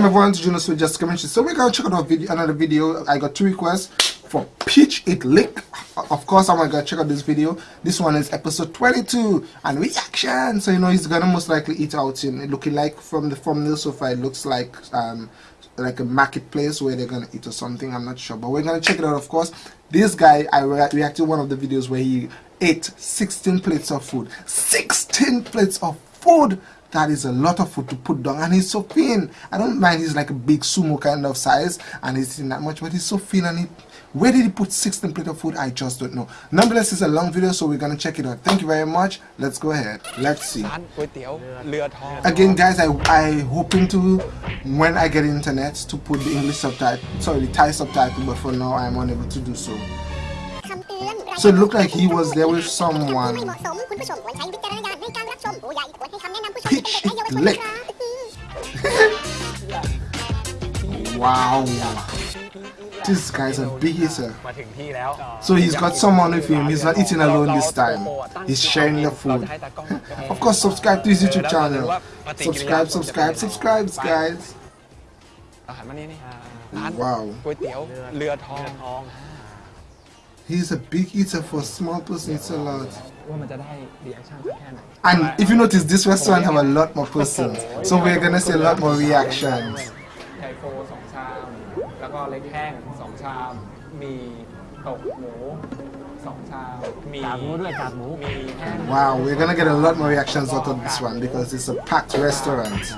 Welcome everyone to Junos with Just Mention. So we're gonna check out video, another video. I got two requests for Peach It Lick. Of course, I'm gonna check out this video. This one is episode 22 and reaction. So you know he's gonna most likely eat out in looking like from the thumbnail so far. It looks like um like a marketplace where they're gonna eat or something. I'm not sure, but we're gonna check it out. Of course, this guy I re reacted one of the videos where he ate 16 plates of food. 16 plates of food that is a lot of food to put down and he's so thin. I don't mind he's like a big sumo kind of size and he's eating that much but he's so thin and he where did he put 16 plate of food? I just don't know. Nonetheless it's a long video so we're gonna check it out. Thank you very much. Let's go ahead. Let's see. Again guys i i hoping to when i get internet to put the english subtitle sorry the thai subtitle but for now i'm unable to do so so it looked like he was there with someone Peach lick. wow. This guy's a big eater. So he's got someone with him. He's not eating alone this time. He's sharing the food. of course, subscribe to his YouTube channel. Subscribe, subscribe, subscribe, guys. Wow. He's a big eater for a small person, it's a lot. And if you notice, this restaurant have a lot more persons, so we're gonna see a lot more reactions. Wow, we're gonna get a lot more reactions out of this one because it's a packed restaurant.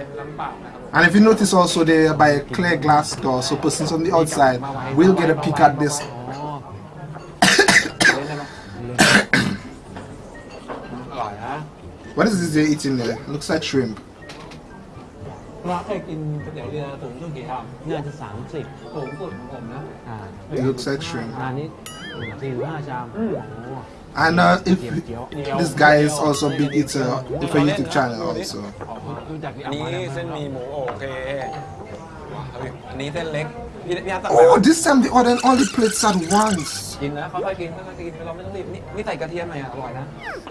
And if you notice also they are by a clear glass door, so persons on the outside will get a peek at this. what is this they're eating there? Looks like shrimp. เราเคยกินก๋วยเตี๋ยวเรือถุงเท่ากี่คำน่าจะสามสิบถุงสุดของผมนะ It looks like shrimp. อันนี้สี่หรือห้าชามโอ้โห And uh, if this guy is also a big eater for YouTube channel also. อันนี้เส้นหมีหมูโอเคอันนี้เส้นเล็กพี่พี่อาร์ตสั่ง Oh, this time they ordered all the plates at once. กินนะค่อยๆกินค่อยๆกินเราไม่ต้องรีบนี่นี่ใส่กระเทียมหน่อยอ่ะอร่อยนะ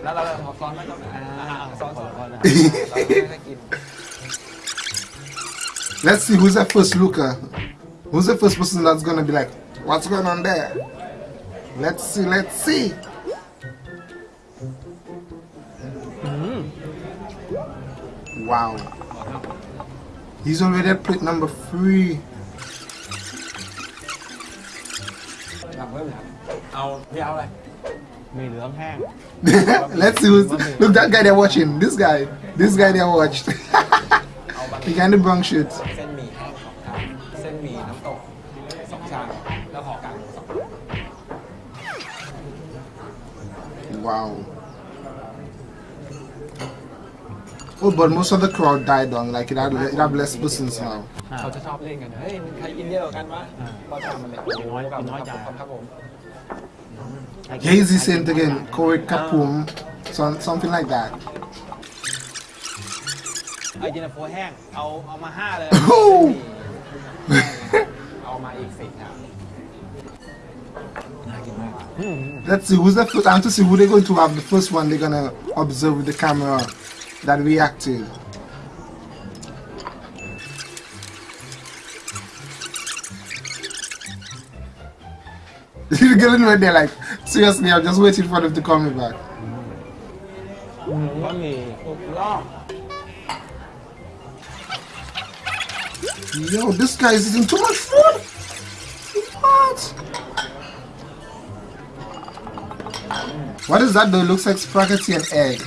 แล้วเราขอซอสไม่ต้องอ่าซอสซอสเราค่อยๆกิน Let's see who's the first looker. Who's the first person that's gonna be like, what's going on there? Let's see, let's see. Mm. Wow. He's already at plate number three. Let's see who's look that guy they're watching. This guy. This guy they watched. he kinda brung shit. Wow. Oh, but most of the crowd died down. Like it had, it had less persons now. เขาจะชอบเล่นกัน เฮ้ยใครกินเยอะกว่ากันวะพอชามมันเลยโอ้โหกับครับครับผม Hazy Saint again, Corey Kapum, some, something like that. ไอเจนโฟแห้ง เอาเอามาห้าเลย Oh! เอามาอีกสิบครับน่ากินมาก Let's see who's the first. I want to see who they're going to have the first one. They're gonna observe with the camera that we active. girl when they're like, seriously, I'm just waiting for them to call me back. Mm, Yo, this guy is eating too much food! What? What is that though? It looks like spaghetti and egg.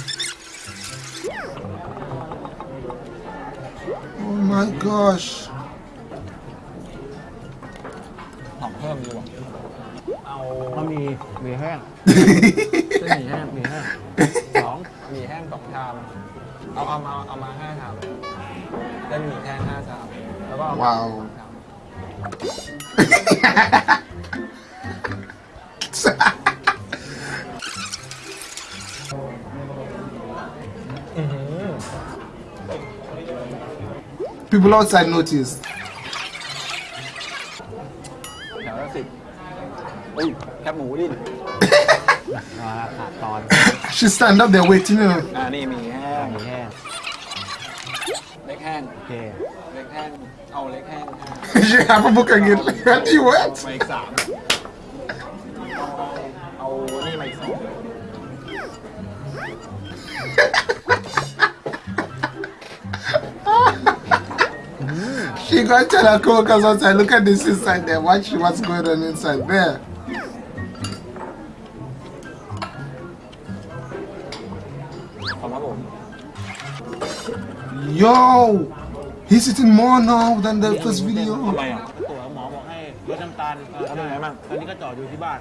my gosh. หอมเพิ่มดีกว่า เอา บะหมี่หมี่แห้ง เส้นหมี่แห้ง หมี่แห้งสอง หมี่แห้งสองชาม เอาเอามาเอามาห้าชามเส้นหมี่แห้งห้าชาม แล้วก็เอามา ว้าว สองชาม People outside noticed. แถวละสิบอุ้ ยแคบหมูดิ ขาดตอน She stand up there waiting. You know. อ่านี่หมี่แห้ง หมี่แห้ง แห้ง โอเค เล็กแห้งเอาเล็กแห้ง she have a book again what you what she gonna tell her co-workers outside look at this inside there watch what's going on inside there ขอบครับผม yo he's eating more now than the first video ทำไมอ่ะ ตัวหมอบอกให้ลดน้ำตาลเออ แล้วเป็นไงบ้าง ตอนนี้ก็จอดอยู่ที่บ้าน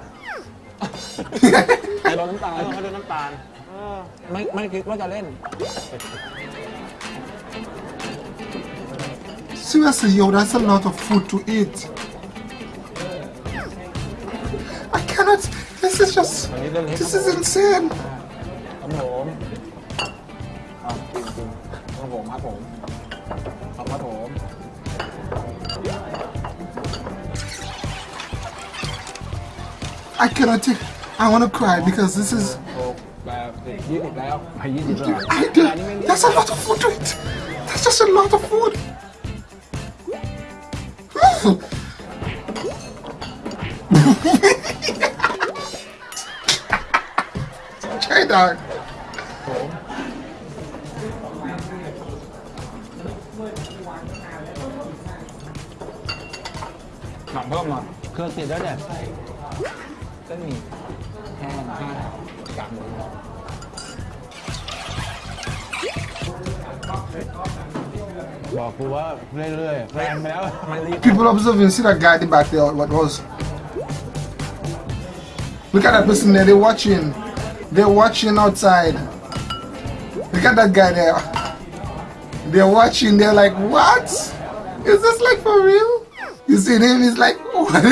ไอ้รสน้ำตาล เออให้ลดน้ำตาลเออ ไม่ไม่คิดว่าจะเล่น Seriously, yo, that's a lot of food to eat. I cannot. This is just. This is insane. I cannot take. I want to cry because this is. I, that's a lot of food to eat. That's just a lot of food. Try that. หนังเพิ่มหน่อยเครื่องติดแล้วเนี่ยเส้นหมี่แห้งห้ากากหมูบอกกูว่าเรื่อยๆแรงไปแล้วมันรีบ People observing, see that guy at the back there, what was? Look at that person there, they're watching. They're watching outside. Look at that guy there. They're watching, they're like, what? Is this like for real? You see him, he's like, what?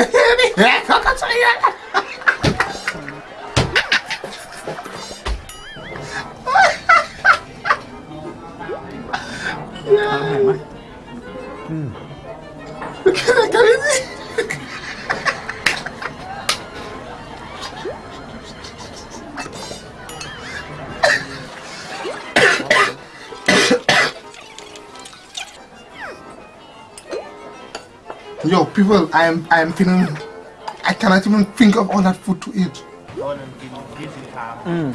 How yo, people, I am, I am feeling, I cannot even think of all that food to eat. Mm.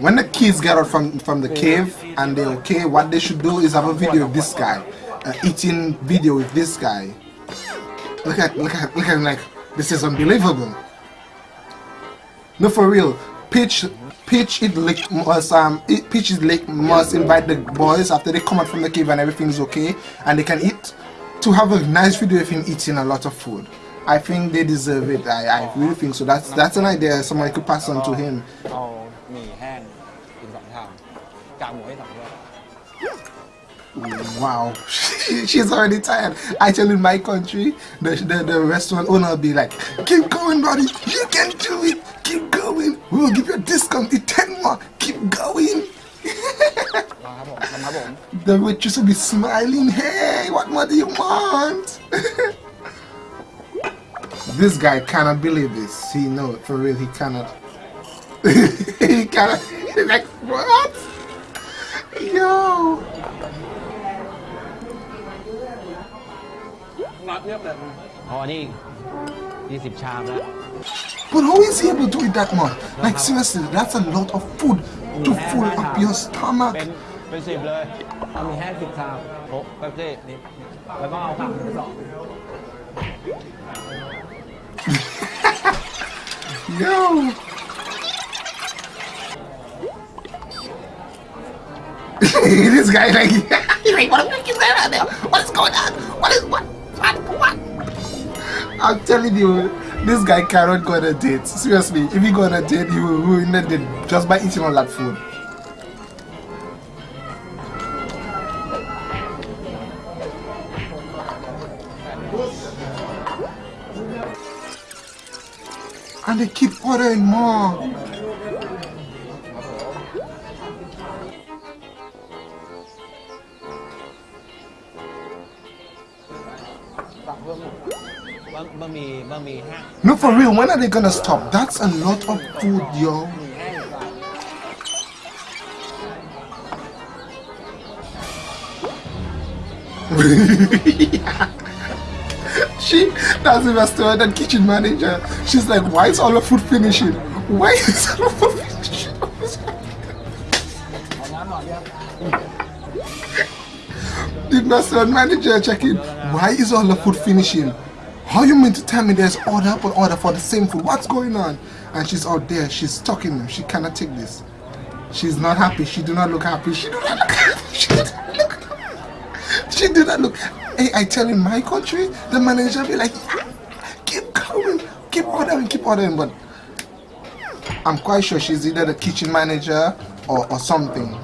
When the kids get out from, from the cave and they're okay, what they should do is have a video of this guy, uh, eating video with this guy. Look at, look at, look at him like, this is unbelievable. No, for real, Peach Peach it lick must um it, Peach is lick must invite the boys after they come out from the cave and everything is okay and they can eat to have a nice video of him eating a lot of food. I think they deserve it. I, I really think so. That's that's an idea somebody could pass on to him wow, she's already tired. Actually, in my country, the, the, the restaurant owner will be like, keep going, buddy, you can do it, keep going. We will give you a discount, it's 10 more, keep going. the waitress will be smiling, hey, what more do you want? this guy cannot believe this. He know, for real, he cannot. he cannot, like, what? นัดเรียบเลย พอนี่ยี่สิบชามแล้ว But how is he able to eat that much? Like seriously, that's a lot of food to fill up your stomach. เป็นเป็นสิบเลย เอาหมี่แห้งสิบชาม โอ้แป๊บซี่ นี่แล้วก็เอากากหมูสอง Yo. this guy like he's like what the fuck is that out there? What is going on? What is what? What? I'm telling you, this guy cannot go on a date. Seriously, if he go on a date, he will ruin date just by eating all that food. And they keep ordering more. No, for real, when are they gonna stop? That's a lot of food, yo. she, that's the restaurant and kitchen manager. She's like, why is all the food finishing? Why is all the food finishing? the restaurant manager checking, why is all the food finishing? How you mean to tell me there's order upon order for the same food? What's going on? And she's out there, she's talking. She cannot take this. She's not happy. She do not look happy. She do not look happy. She do not look she did not look. Hey, I tell in my country, the manager be like, ah, keep going, keep ordering, keep ordering. But I'm quite sure she's either the kitchen manager or, or something.